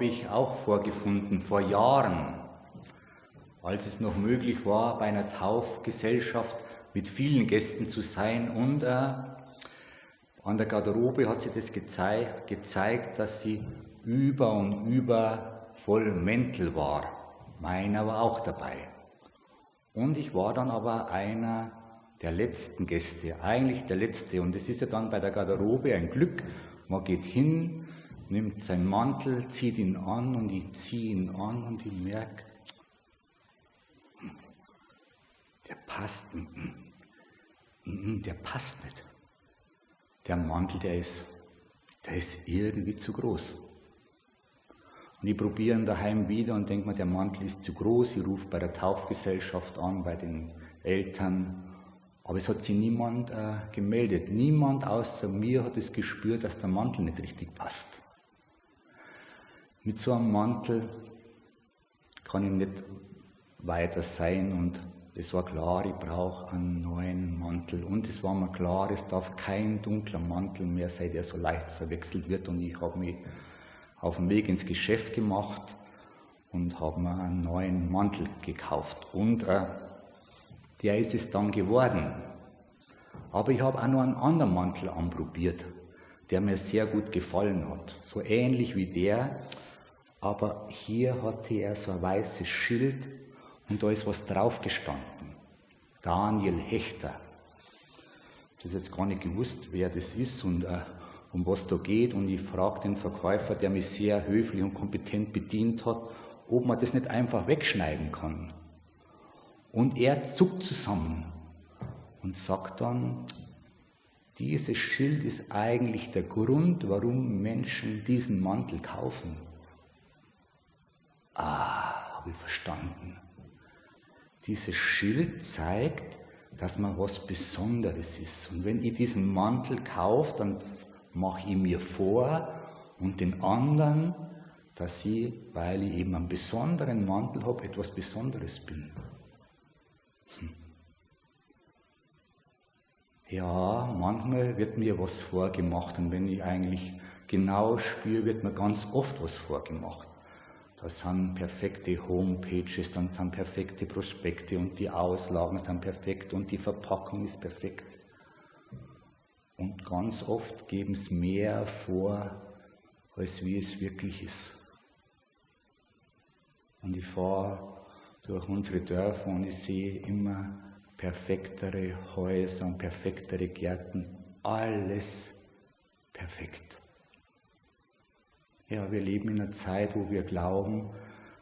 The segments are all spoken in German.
Habe ich auch vorgefunden vor Jahren, als es noch möglich war, bei einer Taufgesellschaft mit vielen Gästen zu sein. Und äh, an der Garderobe hat sie das gezei gezeigt, dass sie über und über voll Mäntel war. Meiner war auch dabei. Und ich war dann aber einer der letzten Gäste, eigentlich der letzte. Und es ist ja dann bei der Garderobe ein Glück. Man geht hin, nimmt seinen Mantel, zieht ihn an und ich ziehe ihn an und ich merke, der passt, der passt nicht. Der Mantel, der ist, der ist irgendwie zu groß. Und ich probiere ihn daheim wieder und denke mir, der Mantel ist zu groß. Ich rufe bei der Taufgesellschaft an, bei den Eltern. Aber es hat sich niemand äh, gemeldet. Niemand außer mir hat es gespürt, dass der Mantel nicht richtig passt. Mit so einem Mantel kann ich nicht weiter sein und es war klar, ich brauche einen neuen Mantel. Und es war mir klar, es darf kein dunkler Mantel mehr sein, der so leicht verwechselt wird. Und ich habe mich auf dem Weg ins Geschäft gemacht und habe mir einen neuen Mantel gekauft. Und äh, der ist es dann geworden. Aber ich habe auch noch einen anderen Mantel anprobiert, der mir sehr gut gefallen hat. So ähnlich wie der, aber hier hatte er so ein weißes Schild und da ist was drauf gestanden. Daniel Hechter. Ich habe jetzt gar nicht gewusst, wer das ist und äh, um was da geht. Und ich frage den Verkäufer, der mich sehr höflich und kompetent bedient hat, ob man das nicht einfach wegschneiden kann. Und er zuckt zusammen und sagt dann, dieses Schild ist eigentlich der Grund, warum Menschen diesen Mantel kaufen. Ah, habe ich verstanden. Dieses Schild zeigt, dass man was Besonderes ist. Und wenn ich diesen Mantel kaufe, dann mache ich mir vor und den anderen, dass ich, weil ich eben einen besonderen Mantel habe, etwas Besonderes bin. Hm. Ja, manchmal wird mir was vorgemacht und wenn ich eigentlich genau spüre, wird mir ganz oft was vorgemacht. Da sind perfekte Homepages, dann sind perfekte Prospekte und die Auslagen sind perfekt und die Verpackung ist perfekt. Und ganz oft geben es mehr vor, als wie es wirklich ist. Und ich fahre durch unsere Dörfer und ich sehe immer perfektere Häuser und perfektere Gärten. Alles perfekt. Ja, wir leben in einer Zeit, wo wir glauben,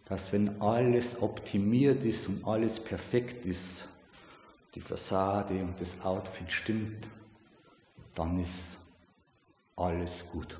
dass wenn alles optimiert ist und alles perfekt ist, die Fassade und das Outfit stimmt, dann ist alles gut.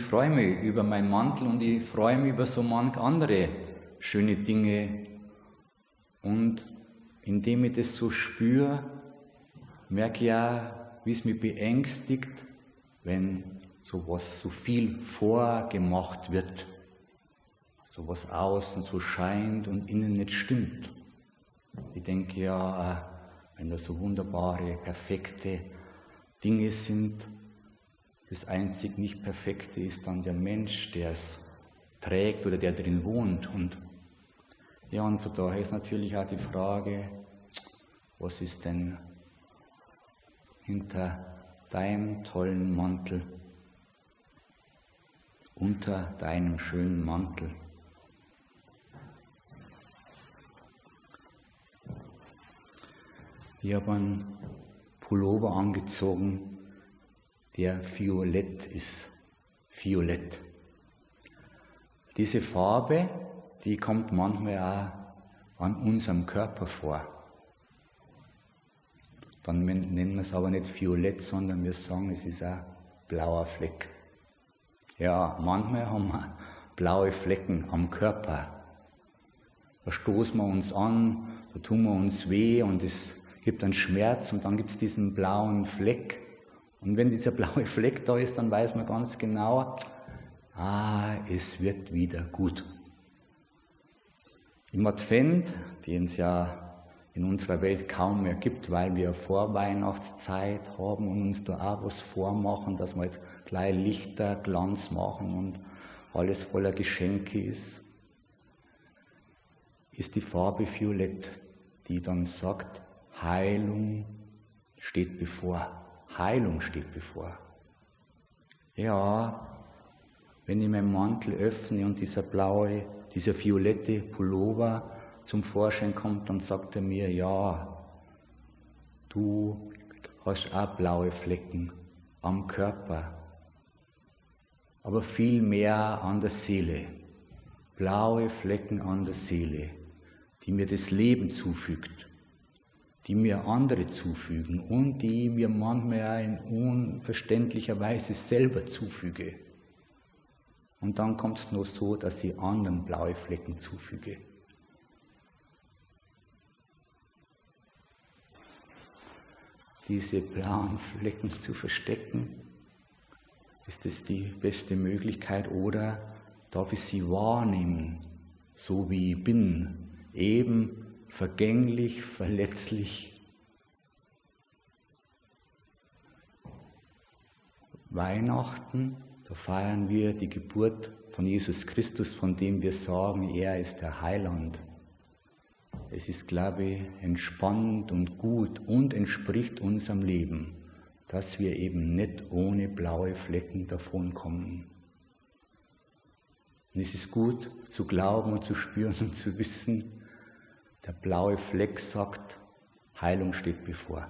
Freue mich über meinen Mantel und ich freue mich über so manch andere schöne Dinge. Und indem ich das so spüre, merke ich ja, wie es mich beängstigt, wenn sowas so viel vorgemacht wird. so was außen so scheint und innen nicht stimmt. Ich denke ja, äh, wenn da so wunderbare, perfekte Dinge sind, das einzig nicht Perfekte ist dann der Mensch, der es trägt oder der drin wohnt. Und ja, und von daher ist natürlich auch die Frage, was ist denn hinter deinem tollen Mantel, unter deinem schönen Mantel? Ich habe einen Pullover angezogen, der violett ist. Violett. Diese Farbe, die kommt manchmal auch an unserem Körper vor. Dann nennen wir es aber nicht violett, sondern wir sagen, es ist ein blauer Fleck. Ja, manchmal haben wir blaue Flecken am Körper. Da stoßen wir uns an, da tun wir uns weh und es gibt einen Schmerz und dann gibt es diesen blauen Fleck. Und wenn dieser blaue Fleck da ist, dann weiß man ganz genau, ah, es wird wieder gut. Im Advent, den es ja in unserer Welt kaum mehr gibt, weil wir Vorweihnachtszeit haben und uns da auch was vormachen, dass wir halt gleich Lichter, Glanz machen und alles voller Geschenke ist, ist die Farbe Violett, die dann sagt, Heilung steht bevor. Heilung steht bevor. Ja, wenn ich meinen Mantel öffne und dieser blaue, dieser violette Pullover zum Vorschein kommt, dann sagt er mir, ja, du hast auch blaue Flecken am Körper, aber viel mehr an der Seele. Blaue Flecken an der Seele, die mir das Leben zufügt die mir andere zufügen und die mir manchmal in unverständlicher Weise selber zufüge. Und dann kommt es nur so, dass ich anderen blaue Flecken zufüge. Diese blauen Flecken zu verstecken, ist es die beste Möglichkeit oder darf ich sie wahrnehmen, so wie ich bin, eben vergänglich, verletzlich. Weihnachten, da feiern wir die Geburt von Jesus Christus, von dem wir sagen, er ist der Heiland. Es ist, glaube ich, entspannend und gut und entspricht unserem Leben, dass wir eben nicht ohne blaue Flecken davonkommen. Und es ist gut zu glauben und zu spüren und zu wissen, der blaue Fleck sagt, Heilung steht bevor.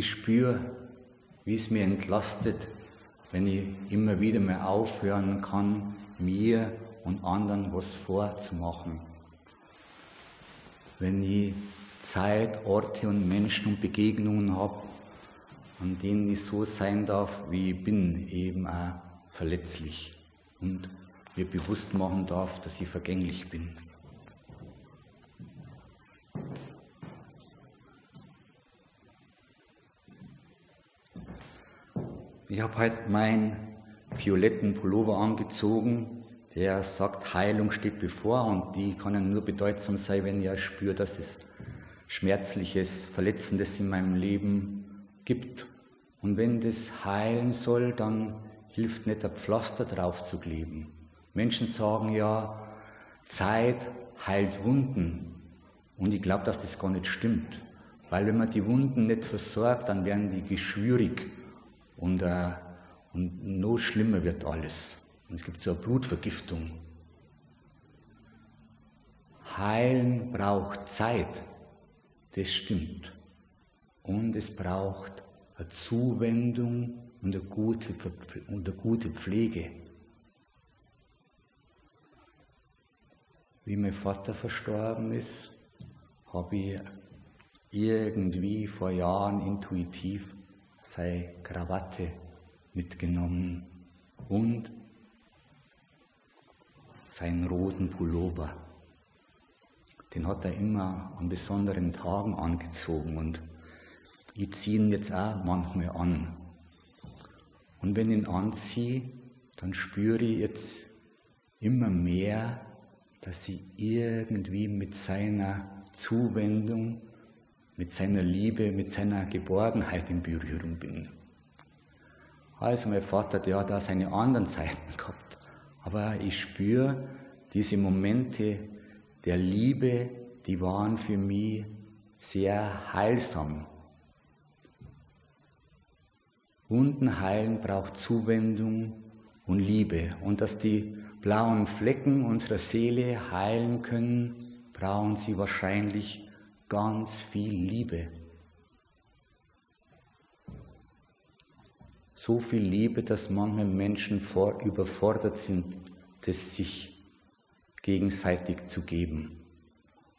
Ich spüre, wie es mir entlastet, wenn ich immer wieder mal aufhören kann, mir und anderen was vorzumachen. Wenn ich Zeit, Orte und Menschen und Begegnungen habe, an denen ich so sein darf, wie ich bin, eben auch verletzlich und mir bewusst machen darf, dass ich vergänglich bin. Ich habe heute meinen violetten Pullover angezogen, der sagt, Heilung steht bevor und die kann nur bedeutsam sein, wenn ich spüre, dass es Schmerzliches, Verletzendes in meinem Leben gibt. Und wenn das heilen soll, dann hilft nicht ein Pflaster drauf zu kleben. Menschen sagen ja, Zeit heilt Wunden. Und ich glaube, dass das gar nicht stimmt. Weil wenn man die Wunden nicht versorgt, dann werden die geschwürig und, äh, und noch schlimmer wird alles. Und es gibt so eine Blutvergiftung. Heilen braucht Zeit, das stimmt. Und es braucht eine Zuwendung und eine gute, und eine gute Pflege. Wie mein Vater verstorben ist, habe ich irgendwie vor Jahren intuitiv sei Krawatte mitgenommen und seinen roten Pullover. Den hat er immer an besonderen Tagen angezogen und ich ziehe ihn jetzt auch manchmal an. Und wenn ich ihn anziehe, dann spüre ich jetzt immer mehr, dass ich irgendwie mit seiner Zuwendung mit seiner Liebe, mit seiner Geborgenheit in Berührung bin. Also mein Vater, der hat da seine anderen Seiten gehabt. Aber ich spüre diese Momente der Liebe, die waren für mich sehr heilsam. Wunden heilen braucht Zuwendung und Liebe. Und dass die blauen Flecken unserer Seele heilen können, brauchen sie wahrscheinlich ganz viel Liebe. So viel Liebe, dass manche Menschen vor, überfordert sind, das sich gegenseitig zu geben.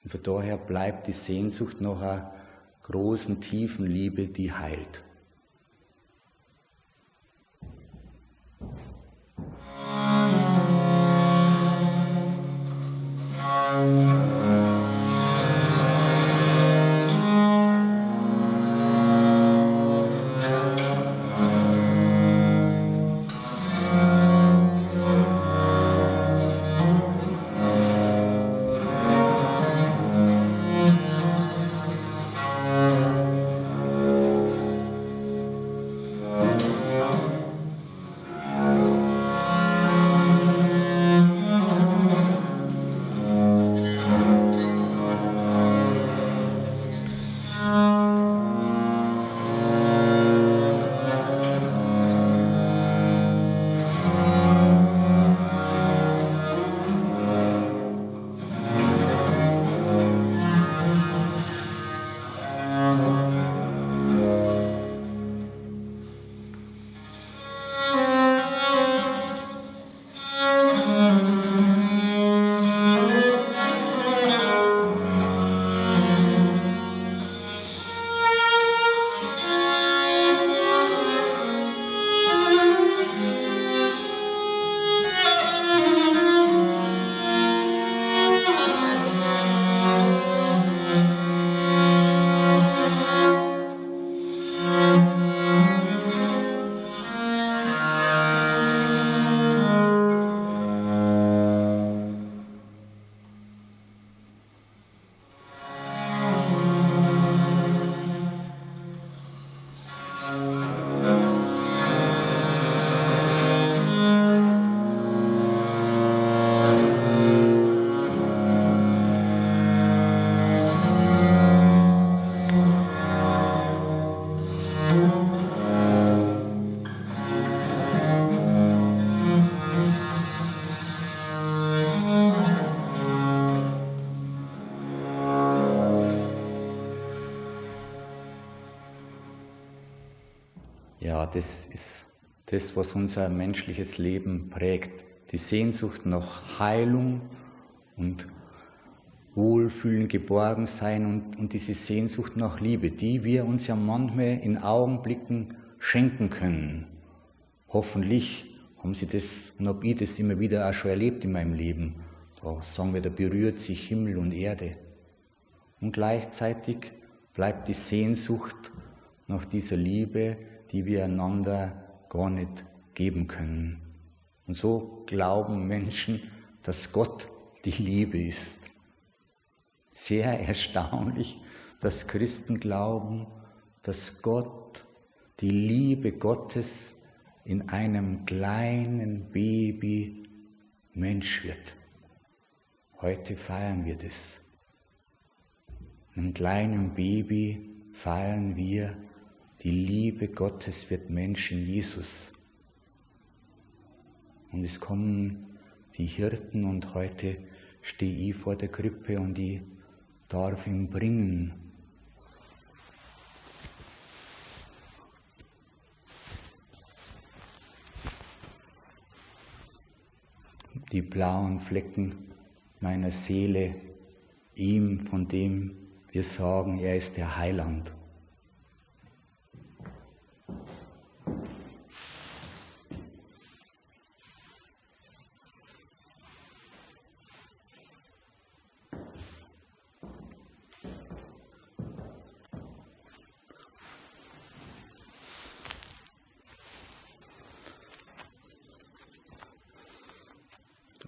Und von daher bleibt die Sehnsucht nach einer großen, tiefen Liebe, die heilt. Das ist das, was unser menschliches Leben prägt. Die Sehnsucht nach Heilung und Wohlfühlen, Geborgensein und, und diese Sehnsucht nach Liebe, die wir uns ja manchmal in Augenblicken schenken können. Hoffentlich haben Sie das und habe ich das immer wieder auch schon erlebt in meinem Leben. Da sagen wir, da berührt sich Himmel und Erde. Und gleichzeitig bleibt die Sehnsucht nach dieser Liebe, die wir einander gar nicht geben können. Und so glauben Menschen, dass Gott die Liebe ist. Sehr erstaunlich, dass Christen glauben, dass Gott, die Liebe Gottes in einem kleinen Baby Mensch wird. Heute feiern wir das. In einem kleinen Baby feiern wir, die Liebe Gottes wird Mensch in Jesus. Und es kommen die Hirten und heute stehe ich vor der Krippe und ich darf ihn bringen. Die blauen Flecken meiner Seele, ihm, von dem wir sagen, er ist der Heiland.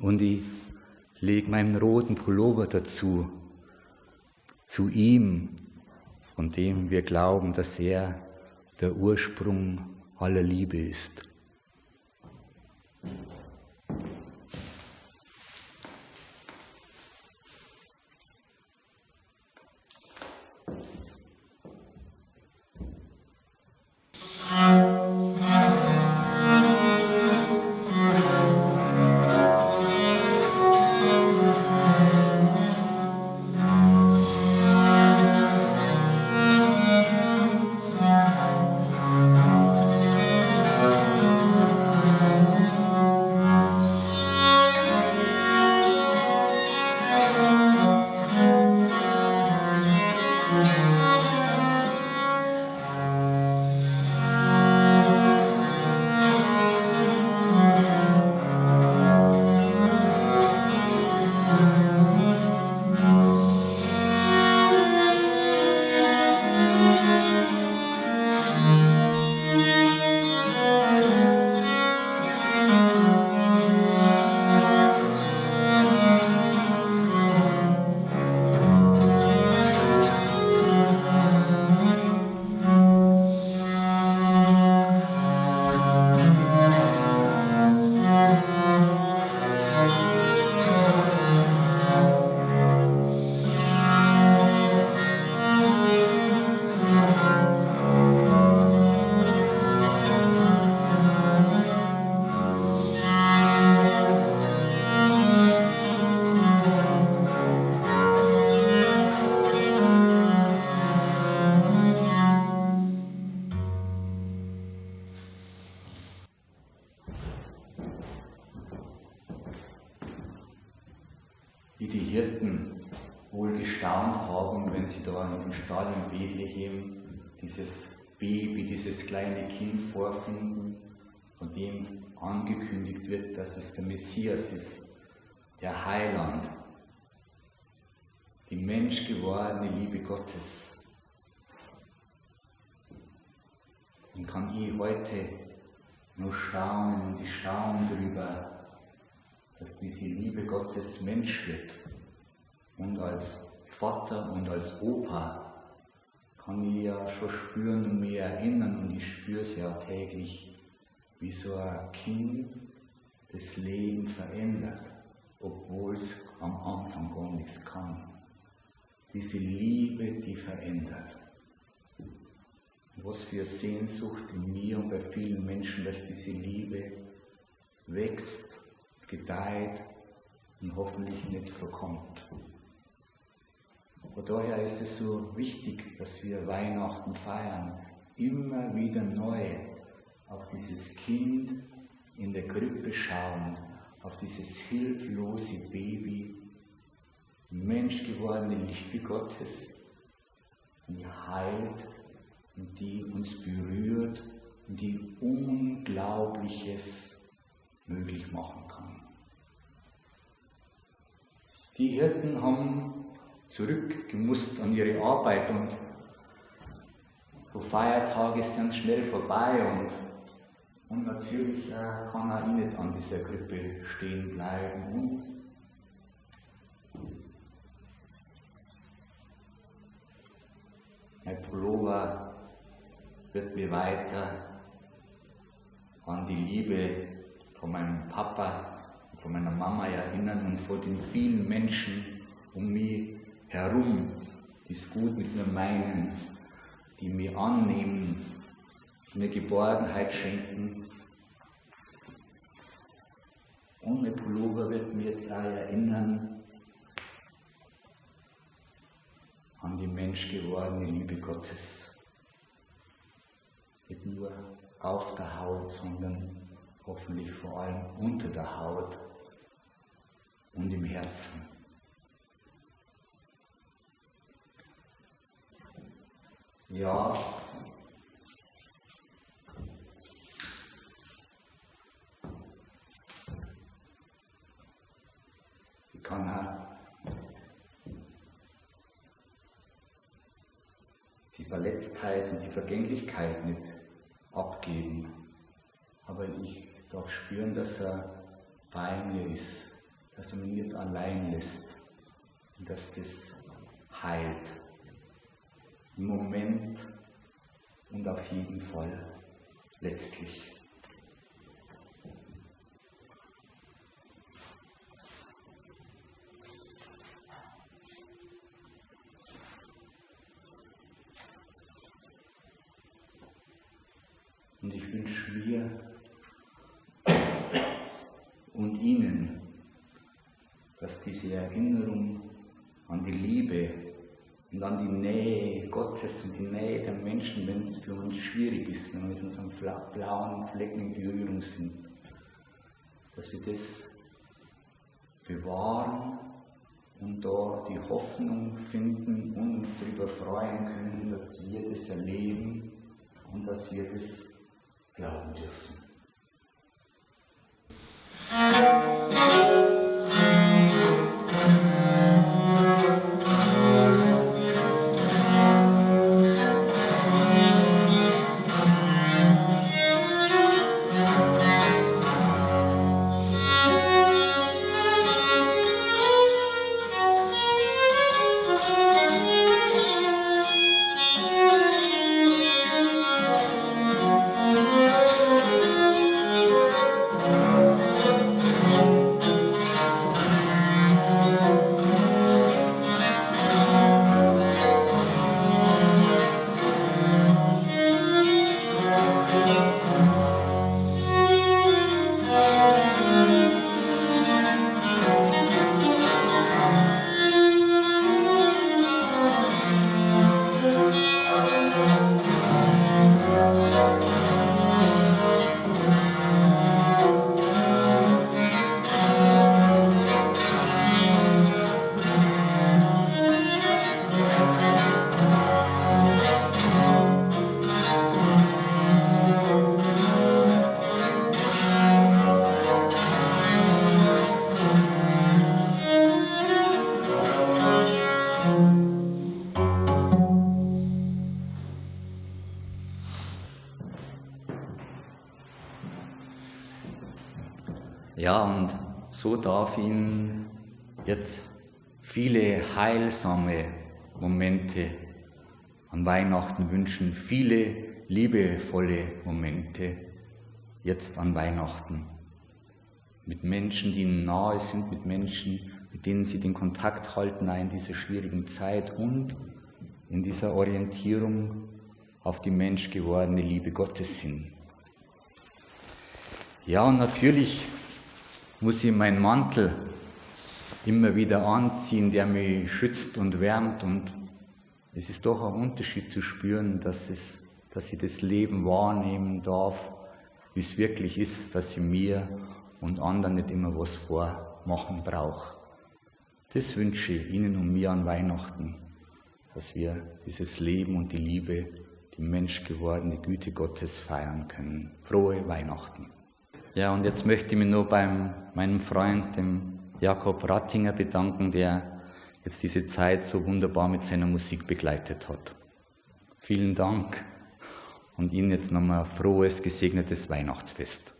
Und ich lege meinen roten Pullover dazu, zu ihm, von dem wir glauben, dass er der Ursprung aller Liebe ist. Baby, dieses kleine Kind vorfinden, von dem angekündigt wird, dass es der Messias ist, der Heiland, die menschgewordene Liebe Gottes. Dann kann ich heute nur staunen und ich staune darüber, dass diese Liebe Gottes Mensch wird. Und als Vater und als Opa kann ich ja schon spüren und mich erinnern und ich spüre es ja täglich, wie so ein Kind das Leben verändert, obwohl es am Anfang gar nichts kann. Diese Liebe, die verändert. Was für Sehnsucht in mir und bei vielen Menschen, dass diese Liebe wächst gedeiht und hoffentlich nicht verkommt. Von daher ist es so wichtig, dass wir Weihnachten feiern, immer wieder neu, auf dieses Kind in der Krippe schauend, auf dieses hilflose Baby, Mensch gewordene Liebe Gottes, die heilt und die uns berührt und die Unglaubliches möglich machen kann. Die Hirten haben zurückgemusst an ihre Arbeit und so Feiertage sind schnell vorbei und, und natürlich äh, kann auch ich nicht an dieser Krippe stehen bleiben und mein Pullover wird mir weiter an die Liebe von meinem Papa und von meiner Mama erinnern und vor den vielen Menschen um mich herum, die es gut mit mir meinen, die mir annehmen, mir Geborgenheit schenken. Mein Pullover wird mir jetzt auch erinnern an die menschgewordene Liebe Gottes. Nicht nur auf der Haut, sondern hoffentlich vor allem unter der Haut und im Herzen. Ja, ich kann auch die Verletztheit und die Vergänglichkeit nicht abgeben. Aber ich darf spüren, dass er bei mir ist, dass er mich nicht allein lässt und dass das heilt. Moment und auf jeden Fall letztlich. Und ich wünsche mir und Ihnen, dass diese Erinnerung an die Liebe an die Nähe Gottes und die Nähe der Menschen, wenn es für uns schwierig ist, wenn wir mit unseren blauen Flecken in Berührung sind, dass wir das bewahren und da die Hoffnung finden und uns darüber freuen können, dass wir das erleben und dass wir das glauben dürfen. Darf ihn jetzt viele heilsame Momente an Weihnachten wünschen, viele liebevolle Momente jetzt an Weihnachten. Mit Menschen, die ihnen nahe sind, mit Menschen, mit denen sie den Kontakt halten in dieser schwierigen Zeit und in dieser Orientierung auf die menschgewordene Liebe Gottes hin. Ja, und natürlich muss ich meinen Mantel immer wieder anziehen, der mich schützt und wärmt. Und es ist doch ein Unterschied zu spüren, dass, es, dass ich das Leben wahrnehmen darf wie es wirklich ist, dass ich mir und anderen nicht immer was vormachen brauche. Das wünsche ich Ihnen und mir an Weihnachten, dass wir dieses Leben und die Liebe, die menschgewordene Güte Gottes feiern können. Frohe Weihnachten. Ja, und jetzt möchte ich mich nur beim meinem Freund, dem Jakob Rattinger, bedanken, der jetzt diese Zeit so wunderbar mit seiner Musik begleitet hat. Vielen Dank und Ihnen jetzt nochmal frohes, gesegnetes Weihnachtsfest.